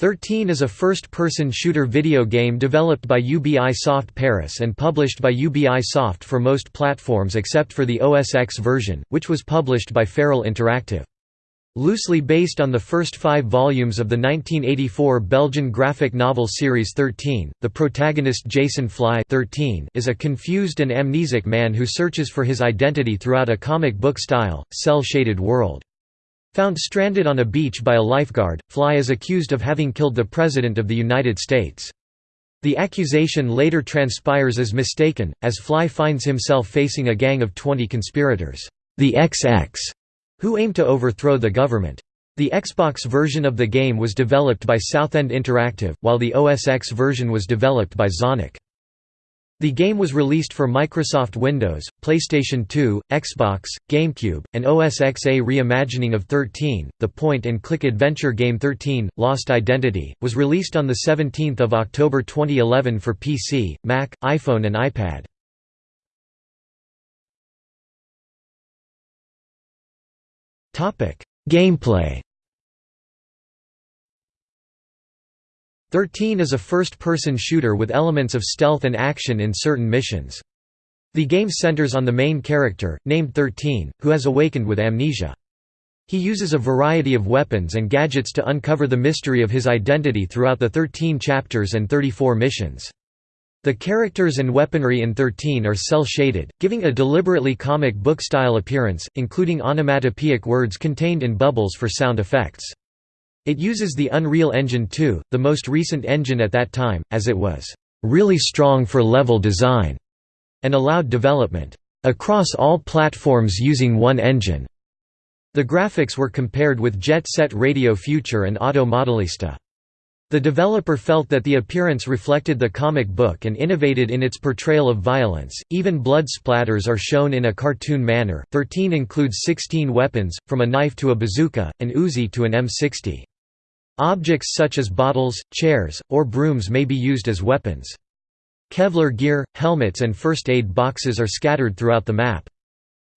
13 is a first-person shooter video game developed by Ubisoft Paris and published by Ubisoft for most platforms except for the OS X version, which was published by Feral Interactive. Loosely based on the first five volumes of the 1984 Belgian graphic novel series 13, the protagonist Jason Fly 13 is a confused and amnesic man who searches for his identity throughout a comic book-style, cel-shaded world. Found stranded on a beach by a lifeguard, Fly is accused of having killed the President of the United States. The accusation later transpires as mistaken, as Fly finds himself facing a gang of 20 conspirators, the XX, who aim to overthrow the government. The Xbox version of the game was developed by Southend Interactive, while the OS X version was developed by Zonic. The game was released for Microsoft Windows, PlayStation 2, Xbox, GameCube, and OS X. A reimagining of 13, the point-and-click adventure game 13, Lost Identity, was released on 17 October 2011 for PC, Mac, iPhone and iPad. Gameplay 13 is a first-person shooter with elements of stealth and action in certain missions. The game centers on the main character, named 13, who has awakened with amnesia. He uses a variety of weapons and gadgets to uncover the mystery of his identity throughout the 13 chapters and 34 missions. The characters and weaponry in 13 are cel-shaded, giving a deliberately comic book-style appearance, including onomatopoeic words contained in bubbles for sound effects. It uses the Unreal Engine 2, the most recent engine at that time, as it was really strong for level design and allowed development across all platforms using one engine. The graphics were compared with Jet Set Radio Future and Auto Modelista. The developer felt that the appearance reflected the comic book and innovated in its portrayal of violence. Even blood splatters are shown in a cartoon manner. 13 includes 16 weapons, from a knife to a bazooka, an Uzi to an M60. Objects such as bottles, chairs, or brooms may be used as weapons. Kevlar gear, helmets and first aid boxes are scattered throughout the map.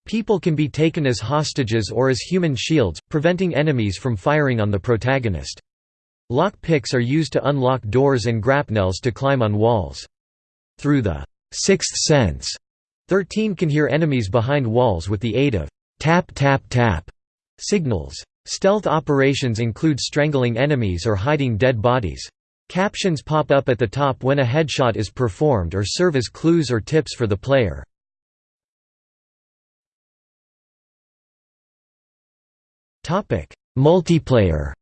People can be taken as hostages or as human shields, preventing enemies from firing on the protagonist. Lock picks are used to unlock doors and grapnels to climb on walls. Through the sixth sense, 13 can hear enemies behind walls with the aid of tap tap tap signals. Stealth operations include strangling enemies or hiding dead bodies. Captions pop up at the top when a headshot is performed or serve as clues or tips for the player. Multiplayer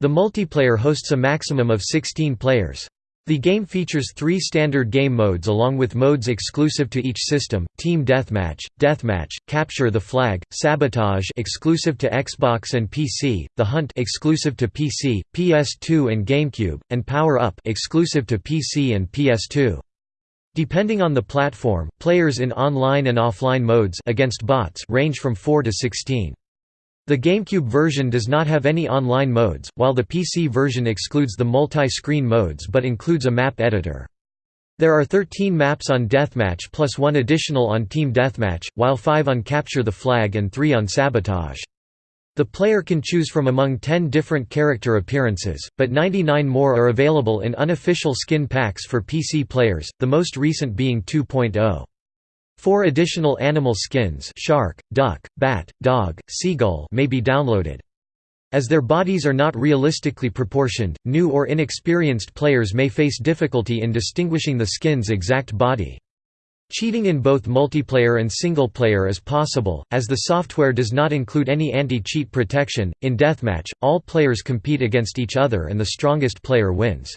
The multiplayer hosts a maximum of 16 players. The game features three standard game modes along with modes exclusive to each system, Team Deathmatch, Deathmatch, Capture the Flag, Sabotage exclusive to Xbox and PC, The Hunt exclusive to PC, PS2 and GameCube, and Power Up exclusive to PC and PS2. Depending on the platform, players in online and offline modes against bots range from 4 to 16. The GameCube version does not have any online modes, while the PC version excludes the multi-screen modes but includes a map editor. There are 13 maps on Deathmatch plus one additional on Team Deathmatch, while 5 on Capture the Flag and 3 on Sabotage. The player can choose from among 10 different character appearances, but 99 more are available in unofficial skin packs for PC players, the most recent being 2.0. Four additional animal skins shark, duck, bat, dog, seagull may be downloaded. As their bodies are not realistically proportioned, new or inexperienced players may face difficulty in distinguishing the skin's exact body. Cheating in both multiplayer and single-player is possible, as the software does not include any anti-cheat protection. In Deathmatch, all players compete against each other and the strongest player wins.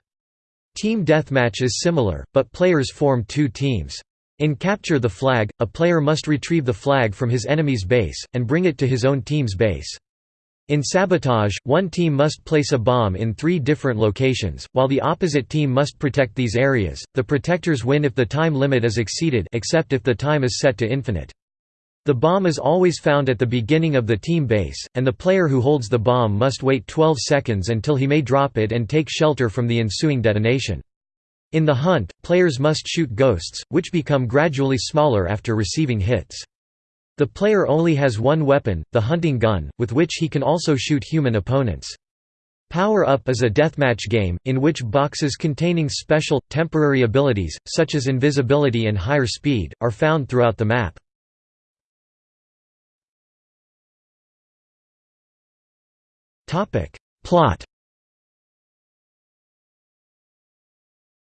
Team Deathmatch is similar, but players form two teams. In Capture the Flag, a player must retrieve the flag from his enemy's base, and bring it to his own team's base. In Sabotage, one team must place a bomb in three different locations, while the opposite team must protect these areas. The protectors win if the time limit is exceeded except if the time is set to infinite. The bomb is always found at the beginning of the team base, and the player who holds the bomb must wait 12 seconds until he may drop it and take shelter from the ensuing detonation. In the hunt, players must shoot ghosts, which become gradually smaller after receiving hits. The player only has one weapon, the hunting gun, with which he can also shoot human opponents. Power Up is a deathmatch game, in which boxes containing special, temporary abilities, such as invisibility and higher speed, are found throughout the map. Plot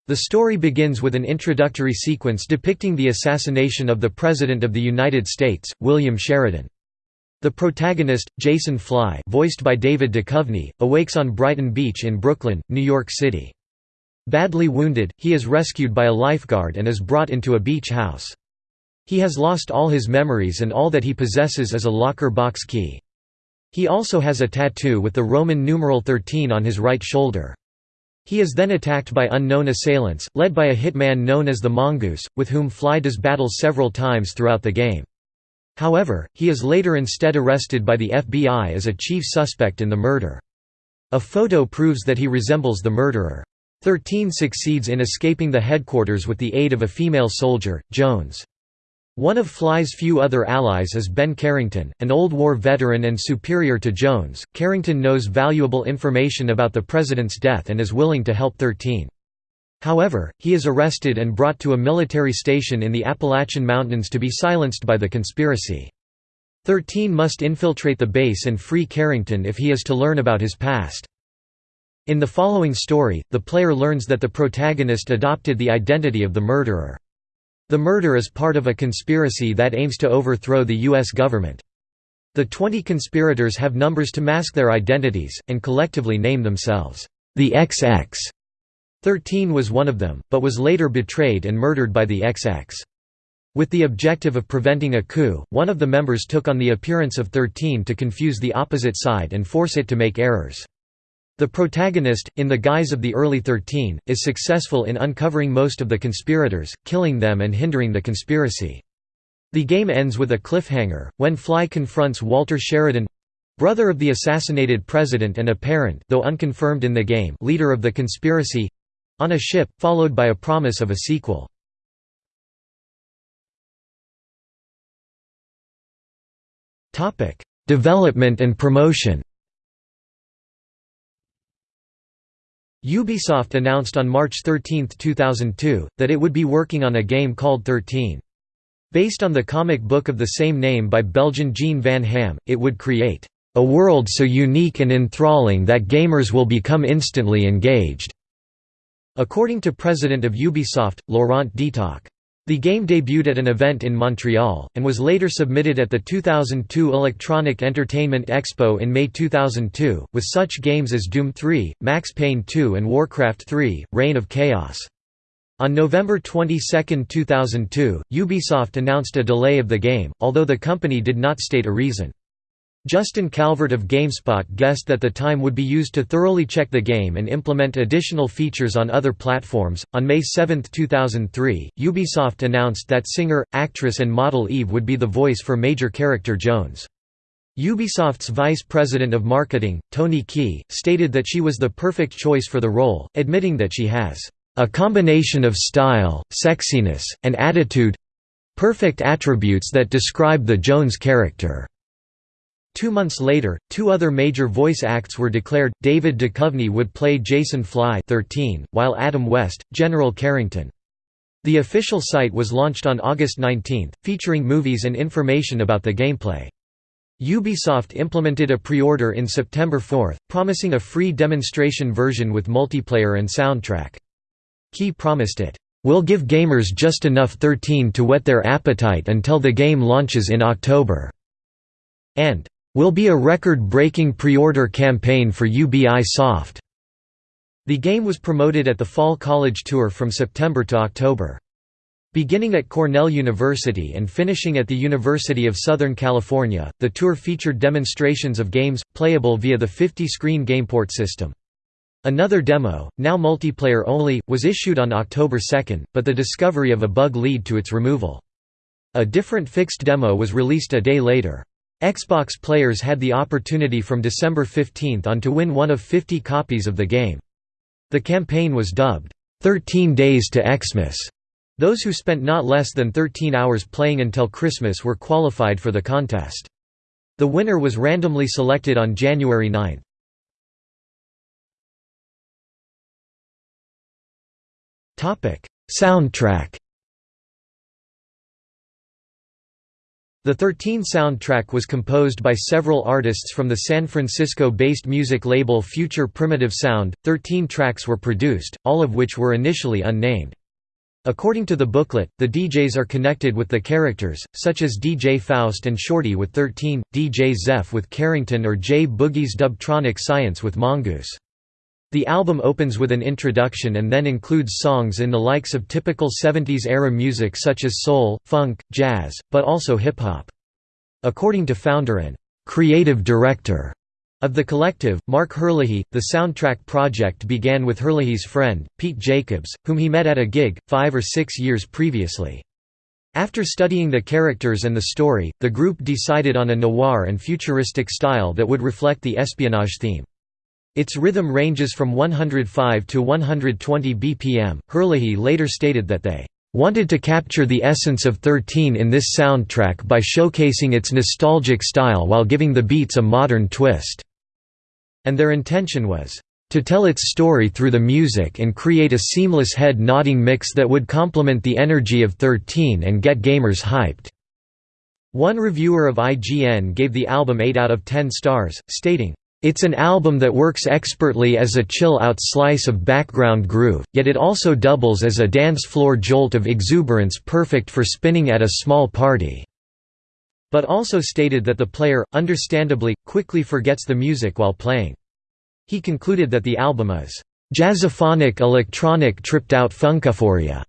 The story begins with an introductory sequence depicting the assassination of the President of the United States, William Sheridan. The protagonist, Jason Fly voiced by David Duchovny, awakes on Brighton Beach in Brooklyn, New York City. Badly wounded, he is rescued by a lifeguard and is brought into a beach house. He has lost all his memories and all that he possesses is a locker box key. He also has a tattoo with the Roman numeral 13 on his right shoulder. He is then attacked by unknown assailants, led by a hitman known as the Mongoose, with whom Fly does battle several times throughout the game. However, he is later instead arrested by the FBI as a chief suspect in the murder. A photo proves that he resembles the murderer. 13 succeeds in escaping the headquarters with the aid of a female soldier, Jones. One of Fly's few other allies is Ben Carrington, an old war veteran and superior to Jones. Carrington knows valuable information about the president's death and is willing to help 13. However, he is arrested and brought to a military station in the Appalachian Mountains to be silenced by the conspiracy. 13 must infiltrate the base and free Carrington if he is to learn about his past. In the following story, the player learns that the protagonist adopted the identity of the murderer. The murder is part of a conspiracy that aims to overthrow the U.S. government. The 20 conspirators have numbers to mask their identities, and collectively name themselves, the XX. 13 was one of them, but was later betrayed and murdered by the XX. With the objective of preventing a coup, one of the members took on the appearance of 13 to confuse the opposite side and force it to make errors. The protagonist, in the guise of the early 13, is successful in uncovering most of the conspirators, killing them and hindering the conspiracy. The game ends with a cliffhanger, when Fly confronts Walter Sheridan brother of the assassinated president and apparent though unconfirmed in the game leader of the conspiracy on a ship, followed by a promise of a sequel. Development and promotion Ubisoft announced on March 13, 2002, that it would be working on a game called 13. Based on the comic book of the same name by Belgian Jean Van Hamme, it would create a world so unique and enthralling that gamers will become instantly engaged. According to president of Ubisoft, Laurent Detoc. The game debuted at an event in Montreal, and was later submitted at the 2002 Electronic Entertainment Expo in May 2002, with such games as Doom 3, Max Payne 2 and Warcraft 3, Reign of Chaos. On November 22, 2002, Ubisoft announced a delay of the game, although the company did not state a reason. Justin Calvert of GameSpot guessed that the time would be used to thoroughly check the game and implement additional features on other platforms. On May 7, 2003, Ubisoft announced that singer, actress, and model Eve would be the voice for major character Jones. Ubisoft's vice president of marketing, Tony Key, stated that she was the perfect choice for the role, admitting that she has a combination of style, sexiness, and attitude perfect attributes that describe the Jones character. Two months later, two other major voice acts were declared. David Duchovny would play Jason Fly 13, while Adam West, General Carrington. The official site was launched on August 19, featuring movies and information about the gameplay. Ubisoft implemented a pre-order in September 4, promising a free demonstration version with multiplayer and soundtrack. Key promised it, "...will give gamers just enough 13 to whet their appetite until the game launches in October." and will be a record-breaking pre-order campaign for Ubisoft. The game was promoted at the Fall College Tour from September to October. Beginning at Cornell University and finishing at the University of Southern California, the tour featured demonstrations of games, playable via the 50-screen GamePort system. Another demo, now multiplayer only, was issued on October 2, but the discovery of a bug lead to its removal. A different fixed demo was released a day later. Xbox players had the opportunity from December 15 on to win one of 50 copies of the game. The campaign was dubbed, 13 Days to Xmas, Those who spent not less than 13 hours playing until Christmas were qualified for the contest. The winner was randomly selected on January 9. Soundtrack The 13 soundtrack was composed by several artists from the San Francisco-based music label Future Primitive Sound. 13 tracks were produced, all of which were initially unnamed. According to the booklet, the DJs are connected with the characters, such as DJ Faust and Shorty with 13, DJ Zeph with Carrington or J Boogie's Dubtronic Science with Mongoose. The album opens with an introduction and then includes songs in the likes of typical 70s-era music such as soul, funk, jazz, but also hip-hop. According to founder and creative director of the collective, Mark Herlihy, the soundtrack project began with Herlihy's friend, Pete Jacobs, whom he met at a gig, five or six years previously. After studying the characters and the story, the group decided on a noir and futuristic style that would reflect the espionage theme. Its rhythm ranges from 105 to 120 BPM. Herlihy later stated that they wanted to capture the essence of 13 in this soundtrack by showcasing its nostalgic style while giving the beats a modern twist. And their intention was to tell its story through the music and create a seamless head-nodding mix that would complement the energy of 13 and get gamers hyped. One reviewer of IGN gave the album 8 out of 10 stars, stating, it's an album that works expertly as a chill-out slice of background groove, yet it also doubles as a dance floor jolt of exuberance perfect for spinning at a small party." But also stated that the player, understandably, quickly forgets the music while playing. He concluded that the album is, "...jazzophonic electronic tripped-out funkaphoria."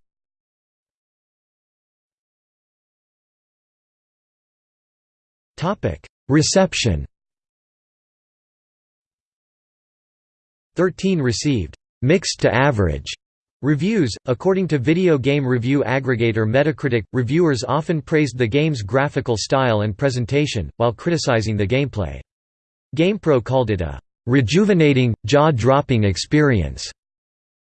Reception 13 received mixed to average reviews. According to video game review aggregator Metacritic, reviewers often praised the game's graphical style and presentation, while criticizing the gameplay. GamePro called it a rejuvenating, jaw-dropping experience.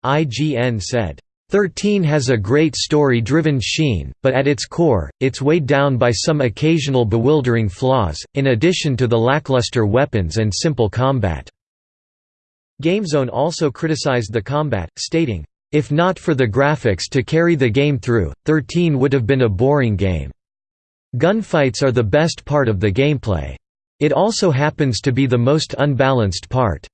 IGN said, 13 has a great story-driven sheen, but at its core, it's weighed down by some occasional bewildering flaws, in addition to the lackluster weapons and simple combat. GameZone also criticized the combat, stating, "...if not for the graphics to carry the game through, 13 would have been a boring game. Gunfights are the best part of the gameplay. It also happens to be the most unbalanced part."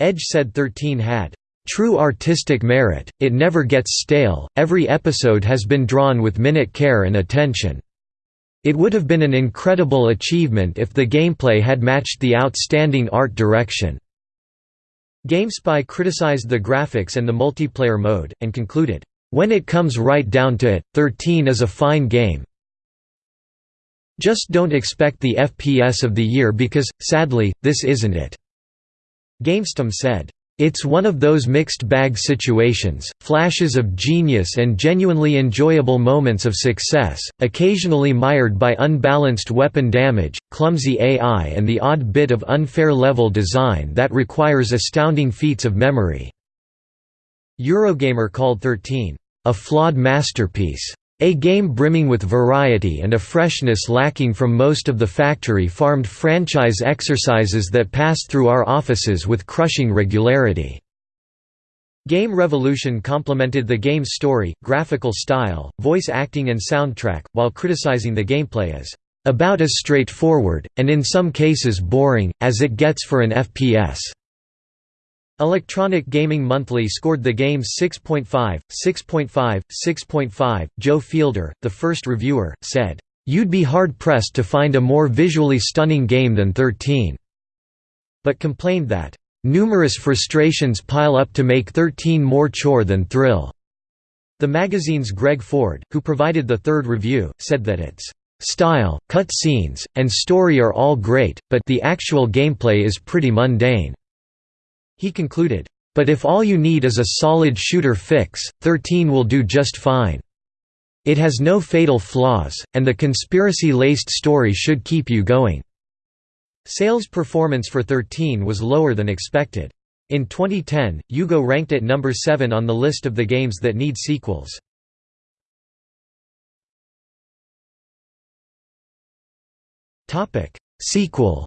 Edge said 13 had true artistic merit, it never gets stale, every episode has been drawn with minute care and attention. It would have been an incredible achievement if the gameplay had matched the outstanding art direction. GameSpy criticized the graphics and the multiplayer mode, and concluded, "...when it comes right down to it, 13 is a fine game. Just don't expect the FPS of the year because, sadly, this isn't it." GameStum said, it's one of those mixed bag situations, flashes of genius and genuinely enjoyable moments of success, occasionally mired by unbalanced weapon damage, clumsy AI and the odd bit of unfair level design that requires astounding feats of memory." Eurogamer called 13, "...a flawed masterpiece." A game brimming with variety and a freshness lacking from most of the factory-farmed franchise exercises that pass through our offices with crushing regularity. Game Revolution complimented the game's story, graphical style, voice acting and soundtrack, while criticizing the gameplay as about as straightforward, and in some cases boring, as it gets for an FPS. Electronic Gaming Monthly scored the game 6.5, 6.5, 6.5. Joe Fielder, the first reviewer, said, You'd be hard-pressed to find a more visually stunning game than 13. But complained that, Numerous frustrations pile up to make 13 more chore than thrill. The magazine's Greg Ford, who provided the third review, said that its style, cut scenes, and story are all great, but the actual gameplay is pretty mundane. He concluded, "...but if all you need is a solid shooter fix, 13 will do just fine. It has no fatal flaws, and the conspiracy-laced story should keep you going." Sales performance for 13 was lower than expected. In 2010, UGO ranked at number 7 on the list of the games that need sequels. Sequel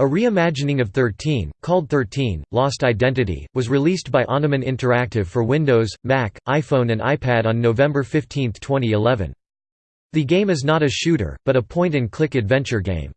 A reimagining of 13, called 13, Lost Identity, was released by Anuman Interactive for Windows, Mac, iPhone and iPad on November 15, 2011. The game is not a shooter, but a point-and-click adventure game.